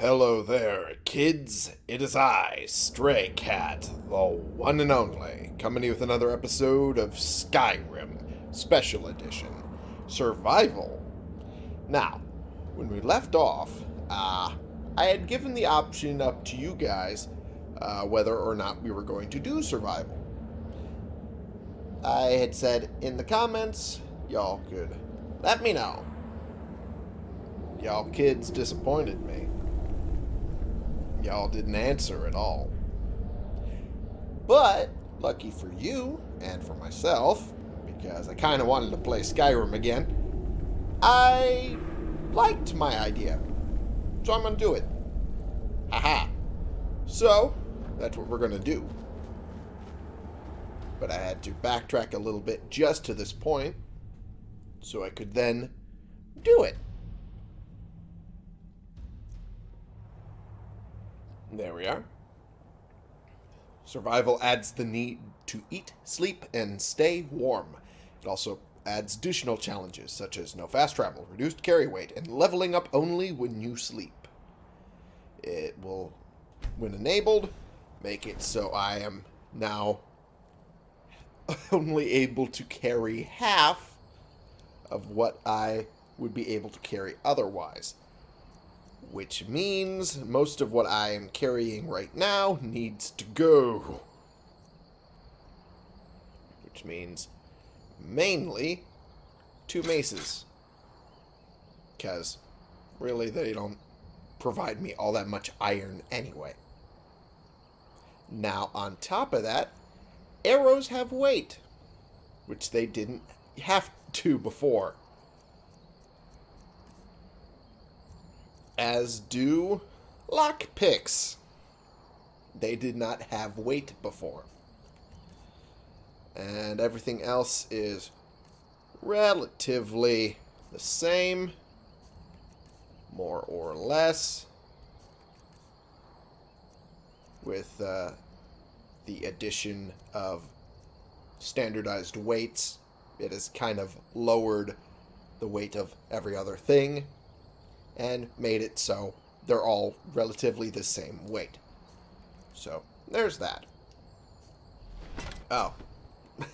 Hello there, kids. It is I, Stray Cat, the one and only, coming to you with another episode of Skyrim Special Edition Survival. Now, when we left off, uh, I had given the option up to you guys uh, whether or not we were going to do survival. I had said in the comments, y'all could let me know. Y'all kids disappointed me. Y'all didn't answer at all. But, lucky for you, and for myself, because I kind of wanted to play Skyrim again, I liked my idea. So I'm going to do it. Haha. So, that's what we're going to do. But I had to backtrack a little bit just to this point, so I could then do it. There we are. Survival adds the need to eat, sleep, and stay warm. It also adds additional challenges such as no fast travel, reduced carry weight, and leveling up only when you sleep. It will, when enabled, make it so I am now only able to carry half of what I would be able to carry otherwise which means most of what I am carrying right now needs to go. Which means mainly two maces. Because really they don't provide me all that much iron anyway. Now on top of that, arrows have weight, which they didn't have to before. As do lockpicks. They did not have weight before. And everything else is relatively the same, more or less, with uh, the addition of standardized weights. It has kind of lowered the weight of every other thing and made it so they're all relatively the same weight. So, there's that. Oh.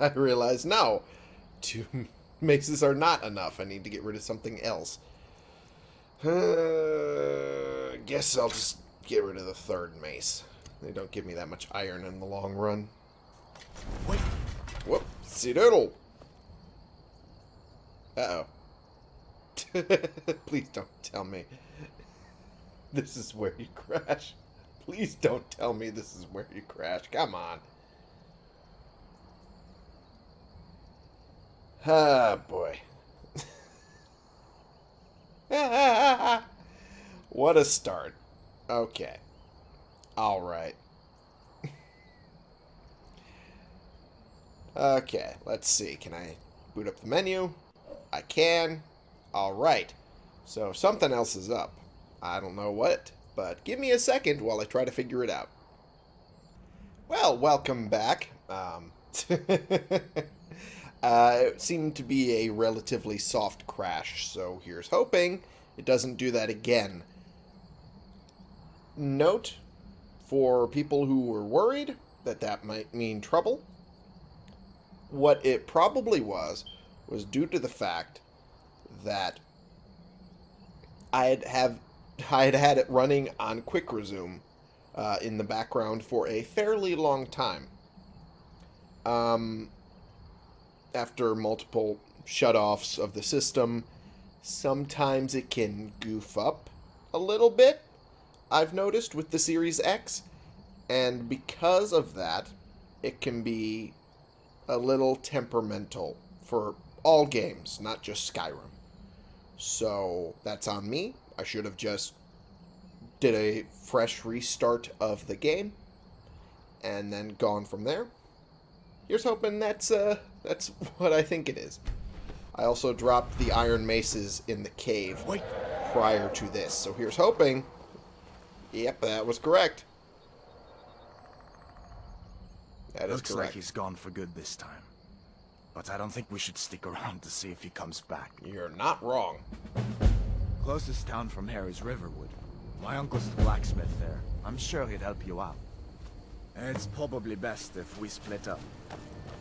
I realize, no, two maces are not enough. I need to get rid of something else. Uh, guess I'll just get rid of the third mace. They don't give me that much iron in the long run. Wait. Whoop. See doodle. Uh-oh. Please don't tell me this is where you crash. Please don't tell me this is where you crash. Come on. Ah, boy. what a start. Okay. All right. okay, let's see. Can I boot up the menu? I can. Alright, so something else is up. I don't know what, but give me a second while I try to figure it out. Well, welcome back. Um, uh, it seemed to be a relatively soft crash, so here's hoping it doesn't do that again. Note, for people who were worried that that might mean trouble, what it probably was, was due to the fact that I'd have I had had it running on quick resume uh, in the background for a fairly long time. Um, after multiple shutoffs of the system, sometimes it can goof up a little bit. I've noticed with the Series X, and because of that, it can be a little temperamental for all games, not just Skyrim. So that's on me. I should have just did a fresh restart of the game and then gone from there. Here's hoping that's uh that's what I think it is. I also dropped the iron maces in the cave Wait. prior to this. So here's hoping. Yep, that was correct. That Looks is correct. like he's gone for good this time. But I don't think we should stick around to see if he comes back. You're not wrong. Closest town from here is Riverwood. My uncle's the blacksmith there. I'm sure he'd help you out. It's probably best if we split up.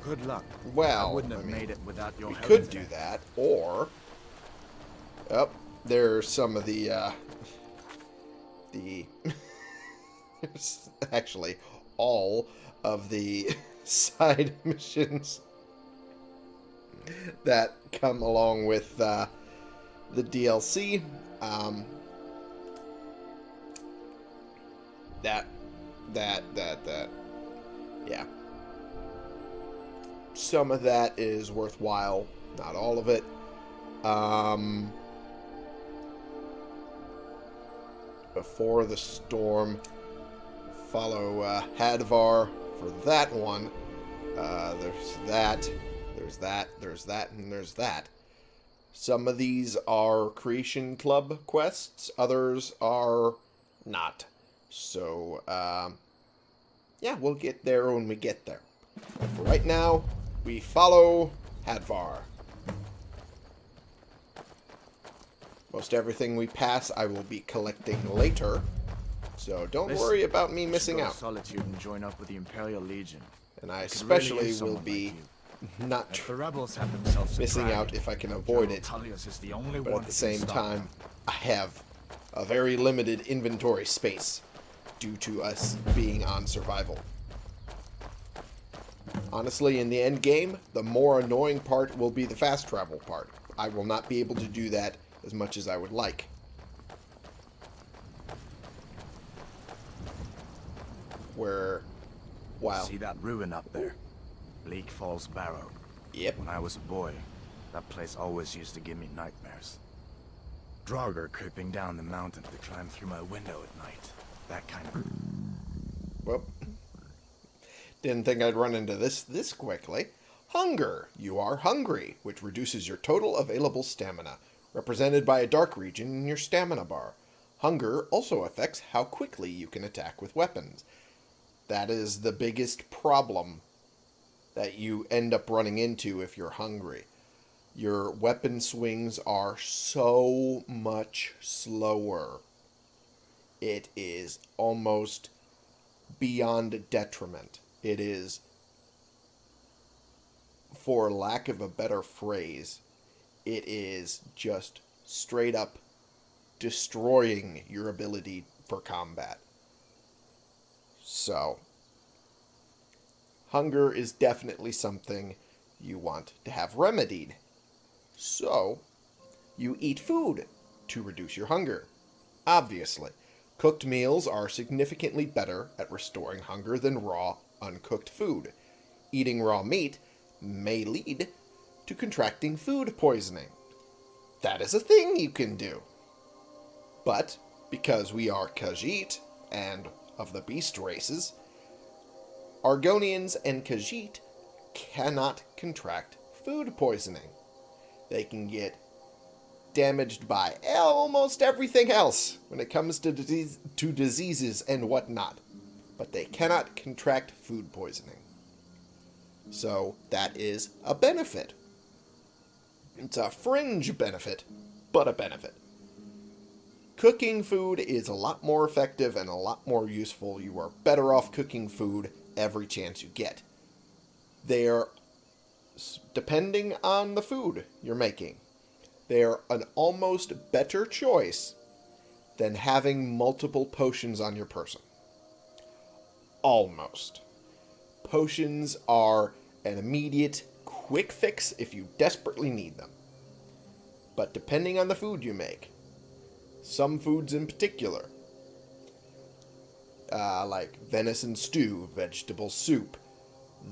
Good luck. Well, I wouldn't have I mean, made it without your we help. could do that, or... Oh, there's some of the, uh... The... there's actually all of the side missions that come along with uh, the DLC. Um, that, that, that, that. Yeah. Some of that is worthwhile, not all of it. Um, before the storm, follow uh, Hadvar for that one. Uh, there's that, there's that, there's that, and there's that. Some of these are Creation Club quests, others are not. So, um, yeah, we'll get there when we get there. For right now, we follow Hadvar. Most everything we pass, I will be collecting later. So don't Listen, worry about me missing out. Solitude and join up with the Imperial Legion. And I could really especially will be like. Not the rebels have themselves missing out if I can avoid it. The only but one at the same time. I have a very limited inventory space due to us being on survival. Honestly, in the end game, the more annoying part will be the fast travel part. I will not be able to do that as much as I would like. Where, wow, See that ruin up there? Bleak Falls Barrow. yep, When I was a boy, that place always used to give me nightmares. Draugr creeping down the mountain to climb through my window at night. That kind of... Well, didn't think I'd run into this this quickly. Hunger. You are hungry, which reduces your total available stamina, represented by a dark region in your stamina bar. Hunger also affects how quickly you can attack with weapons. That is the biggest problem that you end up running into if you're hungry. Your weapon swings are so much slower. It is almost beyond detriment. It is, for lack of a better phrase, it is just straight up destroying your ability for combat. So, hunger is definitely something you want to have remedied. So, you eat food to reduce your hunger. Obviously, cooked meals are significantly better at restoring hunger than raw, uncooked food. Eating raw meat may lead to contracting food poisoning. That is a thing you can do. But, because we are Khajiit and of the beast races, Argonians and Khajiit cannot contract food poisoning. They can get damaged by almost everything else when it comes to disease, to diseases and whatnot, but they cannot contract food poisoning. So that is a benefit. It's a fringe benefit, but a benefit. Cooking food is a lot more effective and a lot more useful. You are better off cooking food every chance you get. They are, depending on the food you're making, they are an almost better choice than having multiple potions on your person. Almost. Potions are an immediate, quick fix if you desperately need them. But depending on the food you make, some foods in particular, uh, like venison stew, vegetable soup,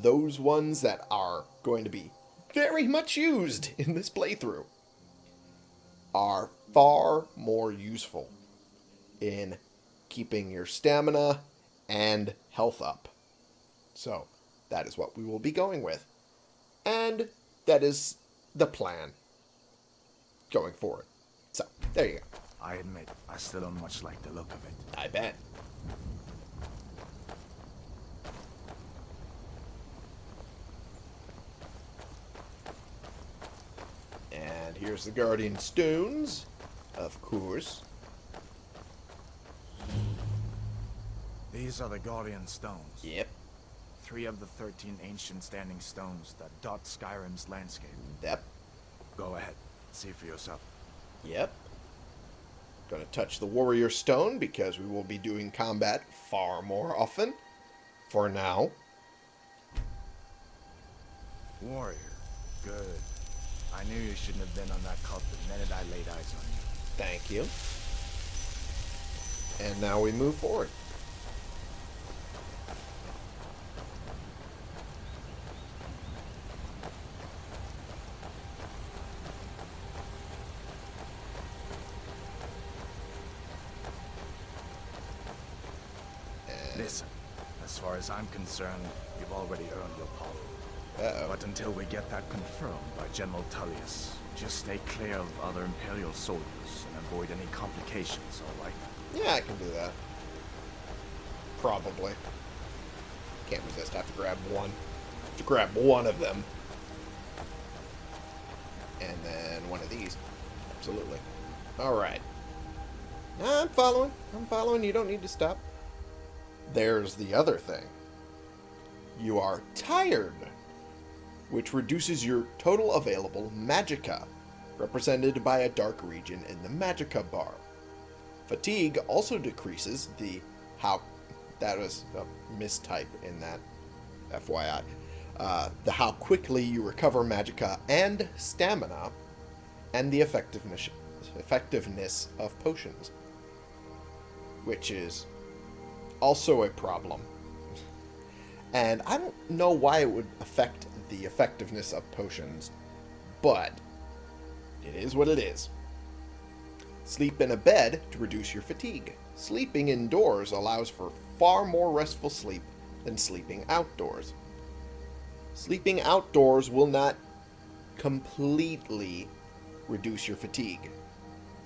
those ones that are going to be very much used in this playthrough, are far more useful in keeping your stamina and health up. So, that is what we will be going with. And that is the plan going forward. So, there you go. I admit, I still don't much like the look of it. I bet. And here's the Guardian Stones. Of course. These are the Guardian Stones. Yep. Three of the 13 ancient standing stones that dot Skyrim's landscape. Yep. Go ahead. See for yourself. Yep. Gonna touch the warrior stone because we will be doing combat far more often. For now. Warrior. Good. I knew you shouldn't have been on that cult the minute I laid eyes on you. Thank you. And now we move forward. Listen, as far as I'm concerned, you've already earned your pardon. Uh-oh. But until we get that confirmed by General Tullius, just stay clear of other Imperial soldiers and avoid any complications, alright? Yeah, I can do that. Probably. Can't resist. I have to grab one. Have to grab one of them. And then one of these. Absolutely. Alright. I'm following. I'm following. You don't need to stop. There's the other thing. You are tired, which reduces your total available magicka, represented by a dark region in the magicka bar. Fatigue also decreases the how that was a mistype in that FYI. Uh, the how quickly you recover magicka and stamina, and the effectiveness effectiveness of potions, which is also a problem. And I don't know why it would affect the effectiveness of potions, but it is what it is. Sleep in a bed to reduce your fatigue. Sleeping indoors allows for far more restful sleep than sleeping outdoors. Sleeping outdoors will not completely reduce your fatigue.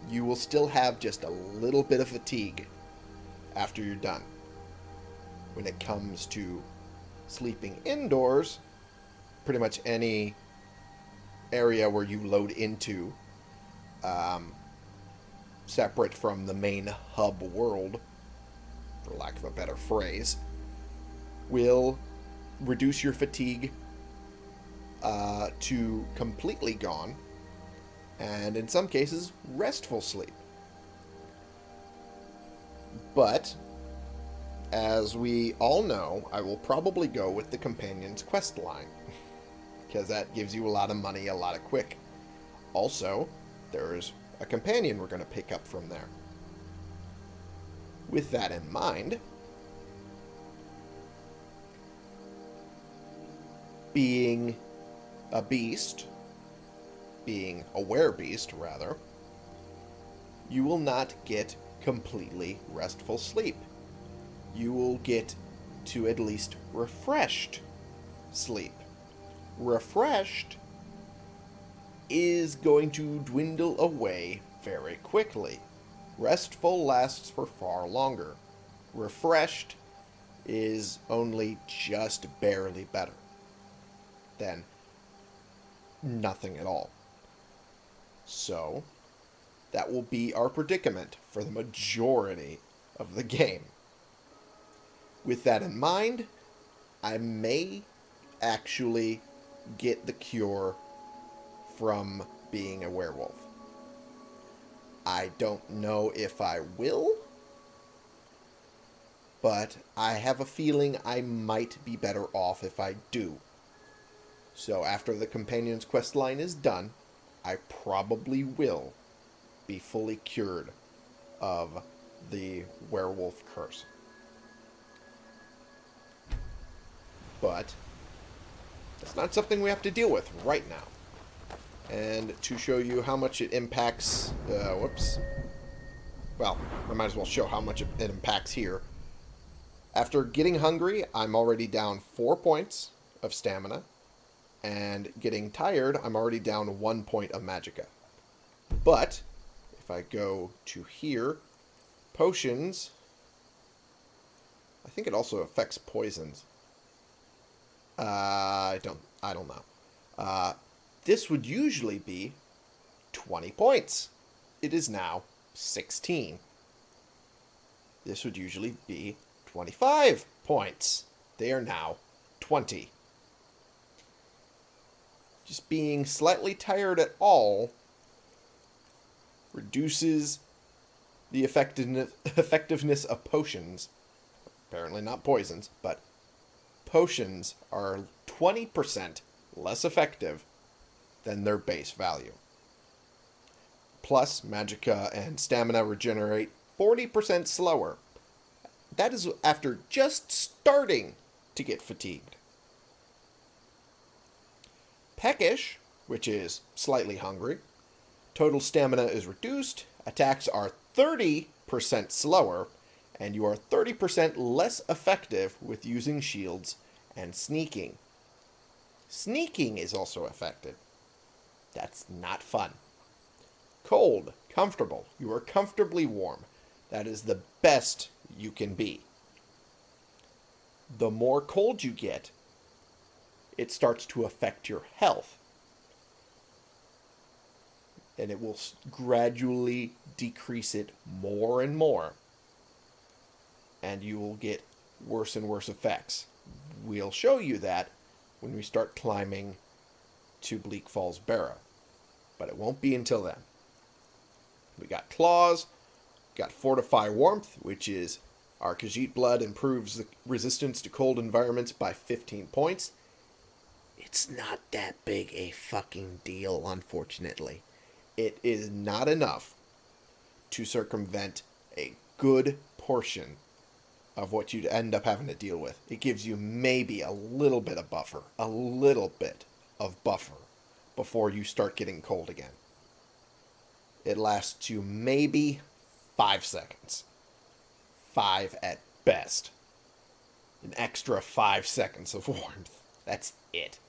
You will still have just a little bit of fatigue after you're done. When it comes to sleeping indoors, pretty much any area where you load into um, separate from the main hub world, for lack of a better phrase, will reduce your fatigue uh, to completely gone, and in some cases, restful sleep. But, as we all know, I will probably go with the Companion's quest line, because that gives you a lot of money a lot of quick. Also, there's a companion we're going to pick up from there. With that in mind, being a beast, being a beast rather, you will not get completely restful sleep. You will get to at least refreshed sleep. Refreshed is going to dwindle away very quickly. Restful lasts for far longer. Refreshed is only just barely better than nothing at all. So, that will be our predicament for the majority of the game. With that in mind, I may actually get the cure from being a werewolf. I don't know if I will, but I have a feeling I might be better off if I do. So after the companion's quest line is done, I probably will be fully cured of the werewolf curse. But that's not something we have to deal with right now. And to show you how much it impacts, uh, whoops. Well, I might as well show how much it impacts here. After getting hungry, I'm already down four points of stamina. And getting tired, I'm already down one point of magicka. But, if I go to here, potions, I think it also affects poisons. Uh, I don't, I don't know. Uh, this would usually be 20 points it is now 16. This would usually be 25 points. They are now 20. Just being slightly tired at all reduces the effectiveness, effectiveness of potions. Apparently not poisons, but potions are 20% less effective than their base value. Plus, magicka and stamina regenerate 40% slower. That is after just starting to get fatigued. Peckish, which is slightly hungry, total stamina is reduced, attacks are 30% slower, and you are 30% less effective with using shields and sneaking. Sneaking is also affected. That's not fun. Cold, comfortable. You are comfortably warm. That is the best you can be. The more cold you get, it starts to affect your health. And it will gradually decrease it more and more. And you will get worse and worse effects. We'll show you that when we start climbing to Bleak Falls Barrow. But it won't be until then. We got Claws, got Fortify Warmth, which is our Khajiit blood improves the resistance to cold environments by 15 points. It's not that big a fucking deal, unfortunately. It is not enough to circumvent a good portion of what you'd end up having to deal with. It gives you maybe a little bit of buffer, a little bit of buffer before you start getting cold again. It lasts you maybe five seconds. Five at best. An extra five seconds of warmth. That's it.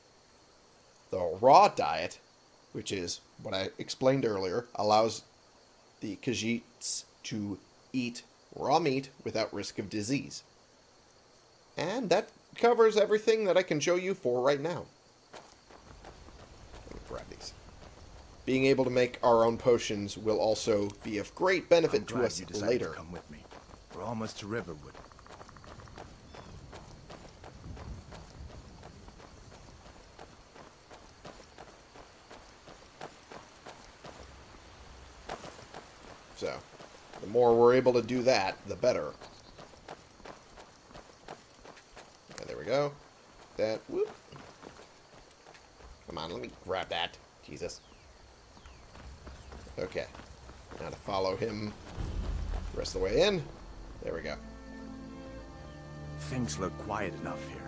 The raw diet, which is what I explained earlier, allows the Khajiits to eat raw meat without risk of disease. And that covers everything that I can show you for right now. Let me grab these. Being able to make our own potions will also be of great benefit to us later. To come with me. We're almost to Riverwood. So, the more we're able to do that, the better. There we go. That, whoop. Come on, let me grab that. Jesus. Okay. Now to follow him the rest of the way in. There we go. Things look quiet enough here.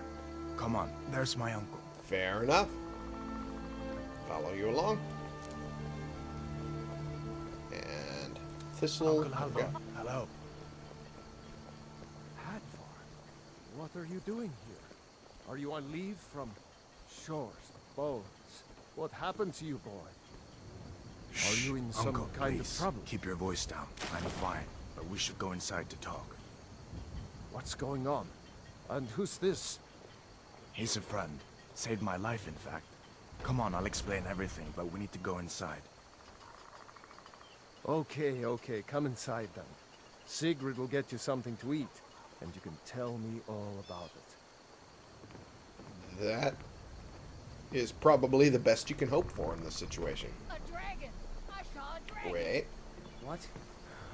Come on, there's my uncle. Fair enough. Follow you along. Thistle. Uncle there we Halvar, go. hello. Hadvar, what are you doing here? Are you on leave from shores, boats? What happened to you, boy? Are you in some Uncle, kind please, of trouble? keep your voice down. I'm fine, but we should go inside to talk. What's going on? And who's this? He's a friend. Saved my life, in fact. Come on, I'll explain everything, but we need to go inside. Okay, okay, come inside then. Sigrid will get you something to eat, and you can tell me all about it. That is probably the best you can hope for in this situation. A dragon! I saw a dragon! Wait. What?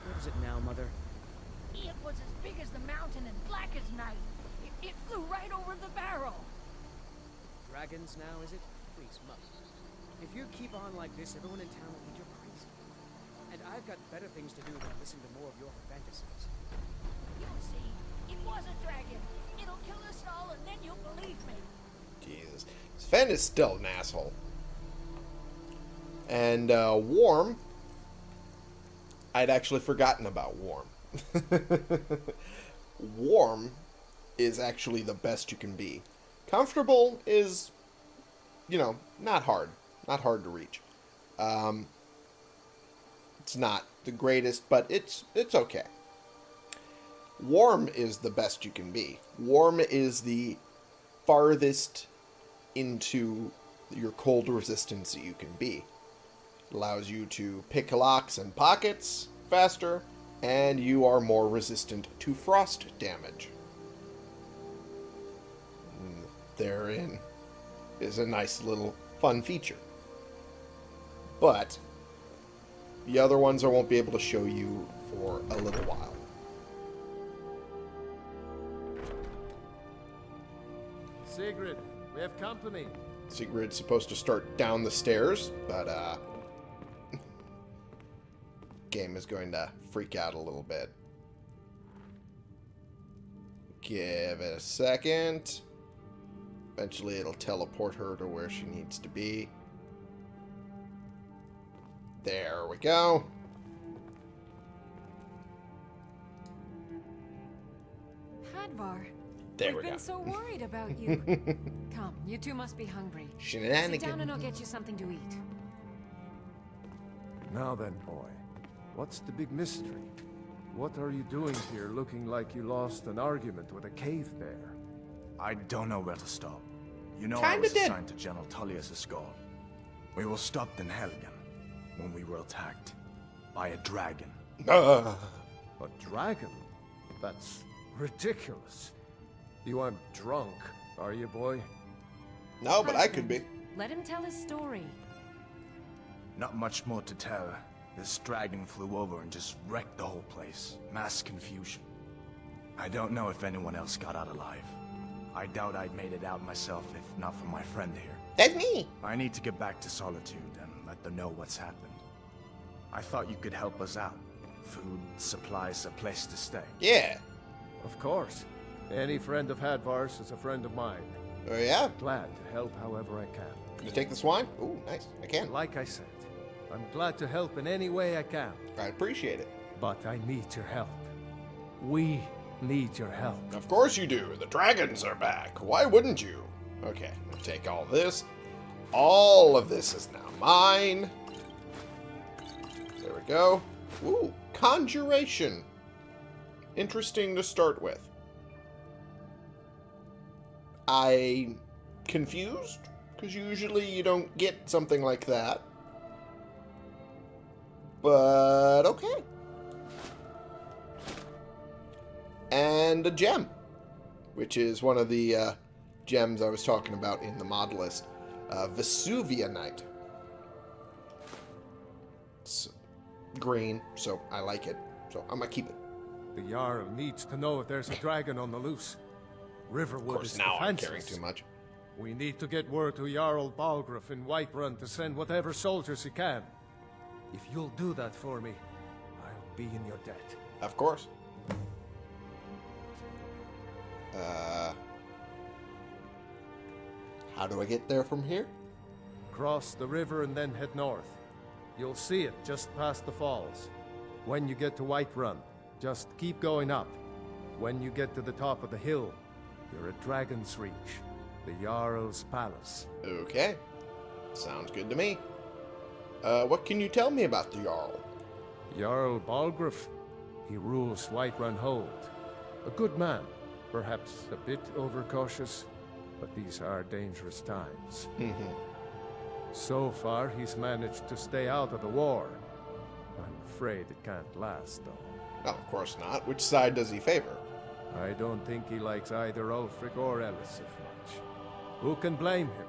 What is it now, Mother? It was as big as the mountain and black as night. It, it flew right over the barrel. Dragons now, is it? Please, Mother. If you keep on like this, everyone in town will think you're crazy. And I've got better things to do than listen to more of your fantasies. You'll see. It was a dragon. It'll kill us all and then you'll believe me. Jesus. Sven is still an asshole. And uh, Warm. I'd actually forgotten about Warm. Warm is actually the best you can be. Comfortable is, you know, not hard. Not hard to reach. Um, it's not the greatest, but it's it's okay. Warm is the best you can be. Warm is the farthest into your cold resistance that you can be. It allows you to pick locks and pockets faster, and you are more resistant to frost damage. Mm, Therein is a nice little fun feature. But the other ones I won't be able to show you for a little while. Sigrid, we have company. Sigrid's supposed to start down the stairs, but uh game is going to freak out a little bit. Give it a second. Eventually it'll teleport her to where she needs to be. There we go. Hadvar, There we've we been go. so worried about you. Come, you two must be hungry. Sit down and I'll get you something to eat. Now then, boy. What's the big mystery? What are you doing here looking like you lost an argument with a cave bear? I don't know where to stop. You know I Kinda was did. assigned to General Tullius' guard. We will stop in Helgen when we were attacked by a dragon. Ah. A dragon? That's ridiculous. You aren't drunk, are you, boy? no, but I could be. Let him tell his story. Not much more to tell. This dragon flew over and just wrecked the whole place. Mass confusion. I don't know if anyone else got out alive. I doubt I'd made it out myself if not for my friend here. That's me. I need to get back to Solitude and let them know what's happened. I thought you could help us out. Food, supplies, a place to stay. Yeah. Of course. Any friend of Hadvar's is a friend of mine. Oh yeah. Glad to help however I can. Can you take this wine? Ooh, nice. I can. Like I said, I'm glad to help in any way I can. I appreciate it. But I need your help. We need your help. Of course you do. The dragons are back. Why wouldn't you? Okay, take all this. All of this is now mine. There we go. Ooh, conjuration. Interesting to start with. I confused because usually you don't get something like that. But okay. And a gem, which is one of the uh, gems I was talking about in the mod list. Uh, Vesuvianite. It's green, so I like it. So I'm gonna keep it. The Jarl needs to know if there's a dragon on the loose. Riverwood Of course, is now I'm defenseless. caring too much. We need to get word to Jarl Balgruuf in Whiterun to send whatever soldiers he can. If you'll do that for me, I'll be in your debt. Of course. Uh, how do I get there from here? Cross the river and then head north. You'll see it just past the falls. When you get to Whiterun, just keep going up. When you get to the top of the hill, you're at Dragon's Reach, the Jarl's palace. Okay. Sounds good to me. Uh, what can you tell me about the Jarl? Jarl Balgruuf, he rules Whiterun Hold. A good man, perhaps a bit overcautious, but these are dangerous times. Mhm. So far, he's managed to stay out of the war. I'm afraid it can't last, though. No, of course not. Which side does he favor? I don't think he likes either Ulfric or Elisif much. Who can blame him?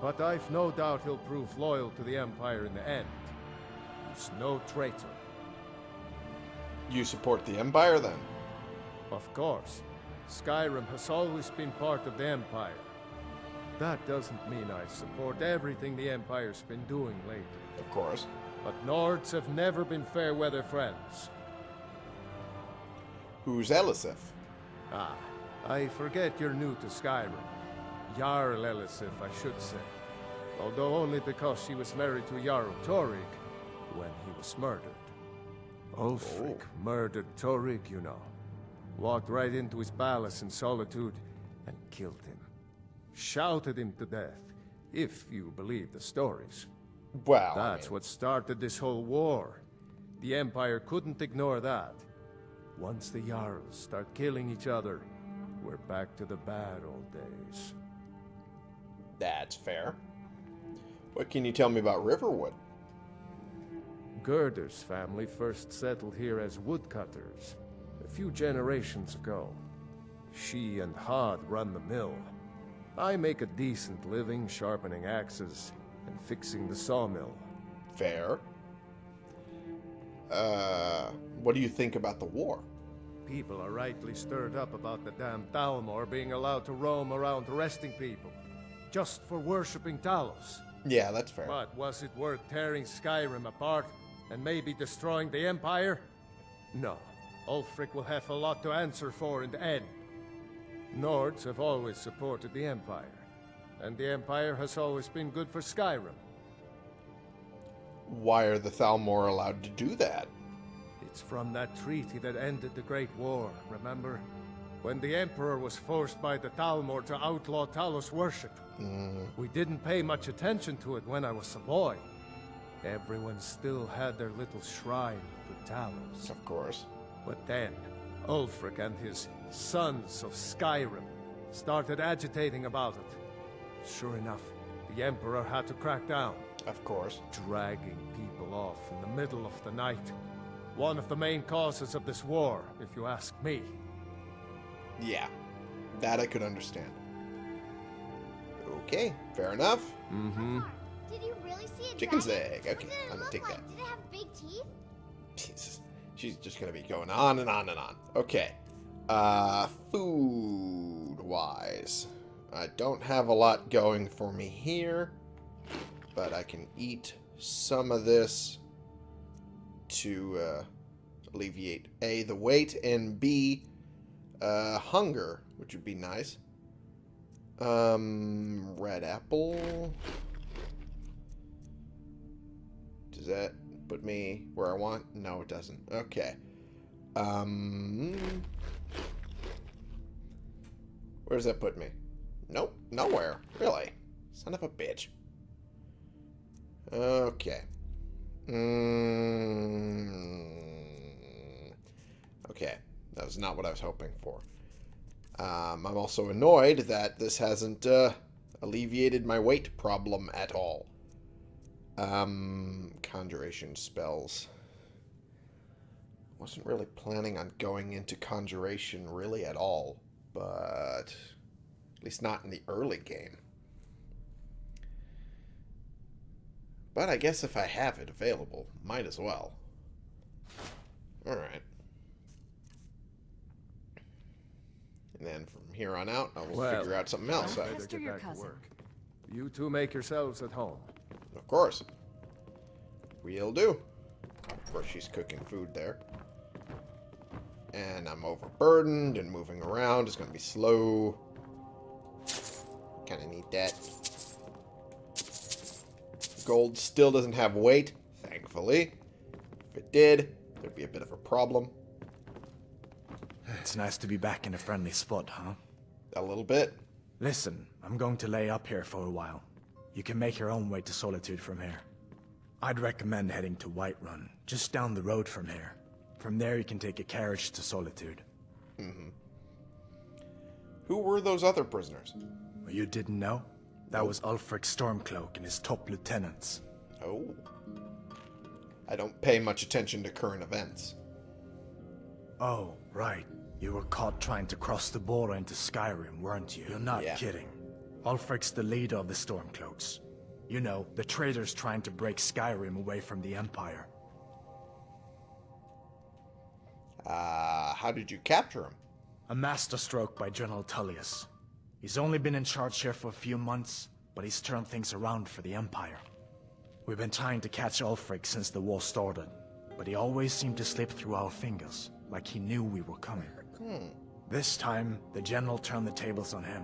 But I've no doubt he'll prove loyal to the Empire in the end. He's no traitor. You support the Empire then? Of course, Skyrim has always been part of the Empire. That doesn't mean I support everything the Empire's been doing lately. Of course. But Nords have never been fair weather friends. Who's Elisif? Ah, I forget you're new to Skyrim. Jarl Elisif, I should say. Although only because she was married to Jarl Torygg when he was murdered. Ulfric murdered Torygg, you know. Walked right into his palace in Solitude and killed him. Shouted him to death, if you believe the stories. Well, I That's mean, what started this whole war. The Empire couldn't ignore that. Once the Jarls start killing each other, we're back to the bad old days. that's fair. What can you tell me about Riverwood? Gerdur's family first settled here as woodcutters a few generations ago. She and Hod run the mill. I make a decent living sharpening axes and fixing the sawmill. Fair. Uh, what do you think about the war? People are rightly stirred up about the damn Thalmor being allowed to roam around arresting people. Just for worshipping Talos. Yeah, that's fair. But was it worth tearing Skyrim apart and maybe destroying the Empire? No. Ulfric will have a lot to answer for in the end. Nords have always supported the Empire, and the Empire has always been good for Skyrim. Why are the Thalmor allowed to do that? It's from that treaty that ended the Great War, remember? When the Emperor was forced by the Thalmor to outlaw Talos worship. Mm. We didn't pay much attention to it when I was a boy. Everyone still had their little shrine to Talos. Of course. But then, Ulfric and his Sons of Skyrim started agitating about it. Sure enough, the Emperor had to crack down. Of course. Dragging people off in the middle of the night. One of the main causes of this war, if you ask me. Yeah, that I could understand. Okay, fair enough. Mm-hmm. Did you really see a Chicken's dragon? egg. Okay, I'm gonna take like? that. Did it have big teeth? Jesus. She's just gonna be going on and on and on. Okay. Uh, food-wise. I don't have a lot going for me here, but I can eat some of this to uh, alleviate A, the weight, and B, uh, hunger, which would be nice. Um, red apple. Does that put me where I want? No, it doesn't. Okay. Um, where does that put me? Nope, nowhere. Really? Son of a bitch. Okay. Mm, okay, that was not what I was hoping for. Um, I'm also annoyed that this hasn't uh, alleviated my weight problem at all. Um, conjuration spells. Wasn't really planning on going into conjuration really at all but at least not in the early game. But I guess if I have it available, might as well. Alright. And then from here on out, I will well, figure out something else. I better get back cousin. to work. You two make yourselves at home. Of course. We'll do. Of course, she's cooking food there and I'm overburdened and moving around It's going to be slow. Kind of need that. Gold still doesn't have weight, thankfully. If it did, there'd be a bit of a problem. It's nice to be back in a friendly spot, huh? A little bit. Listen, I'm going to lay up here for a while. You can make your own way to Solitude from here. I'd recommend heading to Whiterun, just down the road from here. From there, you can take a carriage to Solitude. Mm-hmm. Who were those other prisoners? You didn't know? That was Ulfric Stormcloak and his top lieutenants. Oh. I don't pay much attention to current events. Oh, right. You were caught trying to cross the border into Skyrim, weren't you? You're not yeah. kidding. Ulfric's the leader of the Stormcloaks. You know, the traitors trying to break Skyrim away from the Empire. Uh, how did you capture him? A masterstroke by General Tullius. He's only been in charge here for a few months, but he's turned things around for the Empire. We've been trying to catch Ulfric since the war started, but he always seemed to slip through our fingers, like he knew we were coming. Hmm. This time, the General turned the tables on him.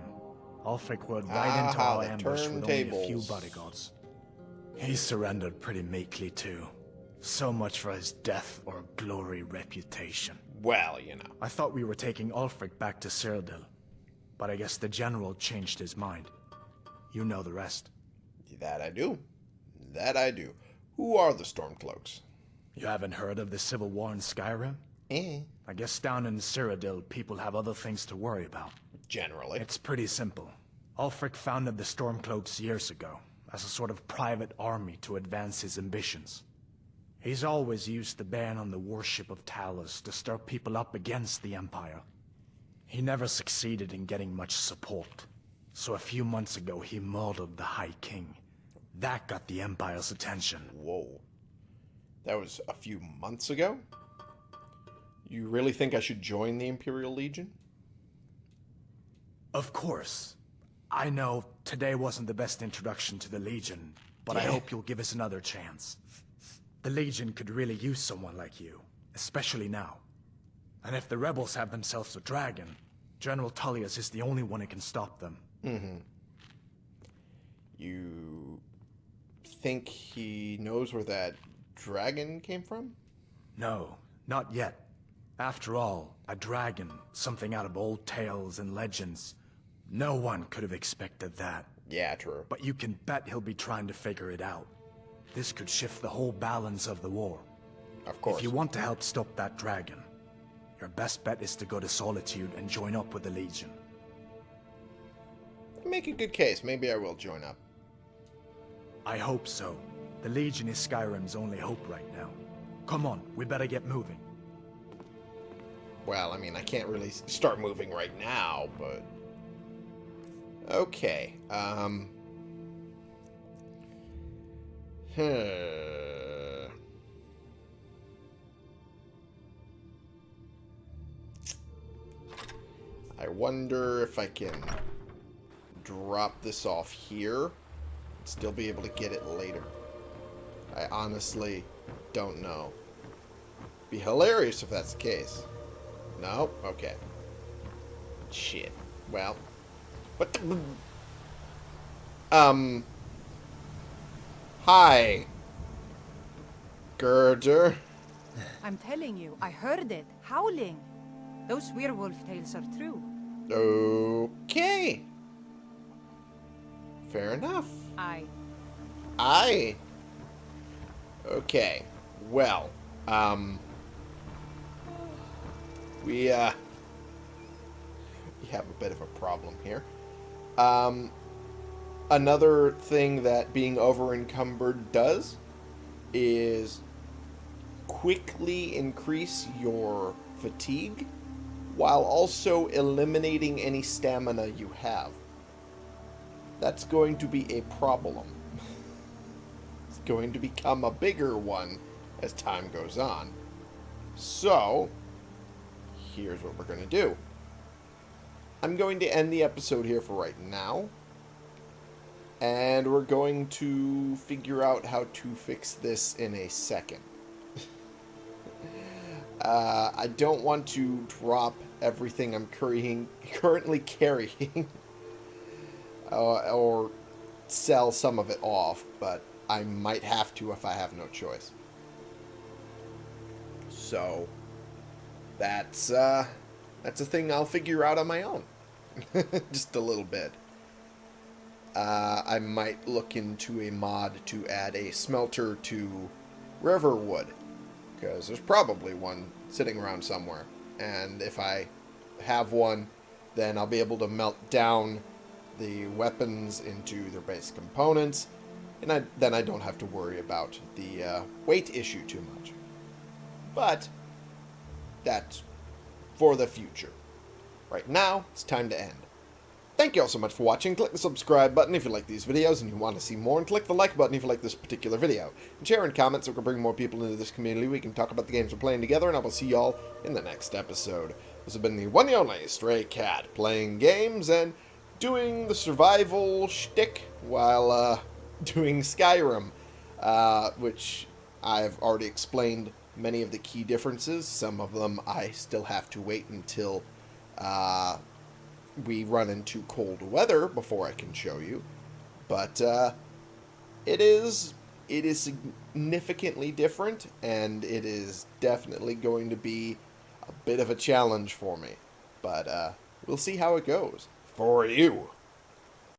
Ulfric rode right ah, into our ambush with only a few bodyguards. He surrendered pretty meekly, too. So much for his death or glory reputation. Well, you know. I thought we were taking Ulfric back to Cyrodiil. But I guess the General changed his mind. You know the rest. That I do. That I do. Who are the Stormcloaks? You haven't heard of the Civil War in Skyrim? Eh. I guess down in Cyrodiil, people have other things to worry about. Generally. It's pretty simple. Ulfric founded the Stormcloaks years ago, as a sort of private army to advance his ambitions. He's always used the ban on the worship of Talos to stir people up against the Empire. He never succeeded in getting much support. So a few months ago, he murdered the High King. That got the Empire's attention. Whoa. That was a few months ago? You really think I should join the Imperial Legion? Of course. I know today wasn't the best introduction to the Legion, but yeah. I hope you'll give us another chance. The Legion could really use someone like you, especially now. And if the rebels have themselves a dragon, General Tullius is the only one who can stop them. Mm-hmm. You think he knows where that dragon came from? No, not yet. After all, a dragon, something out of old tales and legends. No one could have expected that. Yeah, true. But you can bet he'll be trying to figure it out. This could shift the whole balance of the war. Of course. If you want to help stop that dragon, your best bet is to go to Solitude and join up with the Legion. Make a good case. Maybe I will join up. I hope so. The Legion is Skyrim's only hope right now. Come on, we better get moving. Well, I mean, I can't really start moving right now, but... Okay, um... I wonder if I can drop this off here and still be able to get it later. I honestly don't know. Be hilarious if that's the case. No? Okay. Shit. Well. What the... Um... Hi. Gerdur. I'm telling you, I heard it. Howling. Those werewolf tales are true. Okay. Fair enough. I. I. Okay. Well, um. We, uh. We have a bit of a problem here. Um another thing that being over encumbered does is quickly increase your fatigue while also eliminating any stamina you have. That's going to be a problem. it's going to become a bigger one as time goes on. So, here's what we're going to do. I'm going to end the episode here for right now. And we're going to figure out how to fix this in a second. uh, I don't want to drop everything I'm currying, currently carrying. uh, or sell some of it off, but I might have to if I have no choice. So, that's, uh, that's a thing I'll figure out on my own. Just a little bit uh, I might look into a mod to add a smelter to Riverwood. Because there's probably one sitting around somewhere. And if I have one, then I'll be able to melt down the weapons into their base components. And I, then I don't have to worry about the uh, weight issue too much. But that's for the future. Right now, it's time to end. Thank you all so much for watching. Click the subscribe button if you like these videos and you want to see more, and click the like button if you like this particular video. And share and comment so we can bring more people into this community. We can talk about the games we're playing together, and I will see y'all in the next episode. This has been the one and only Stray Cat, playing games and doing the survival shtick while uh, doing Skyrim, uh, which I've already explained many of the key differences. Some of them I still have to wait until... Uh, we run into cold weather before I can show you. But uh, it is it is significantly different, and it is definitely going to be a bit of a challenge for me. But uh, we'll see how it goes for you.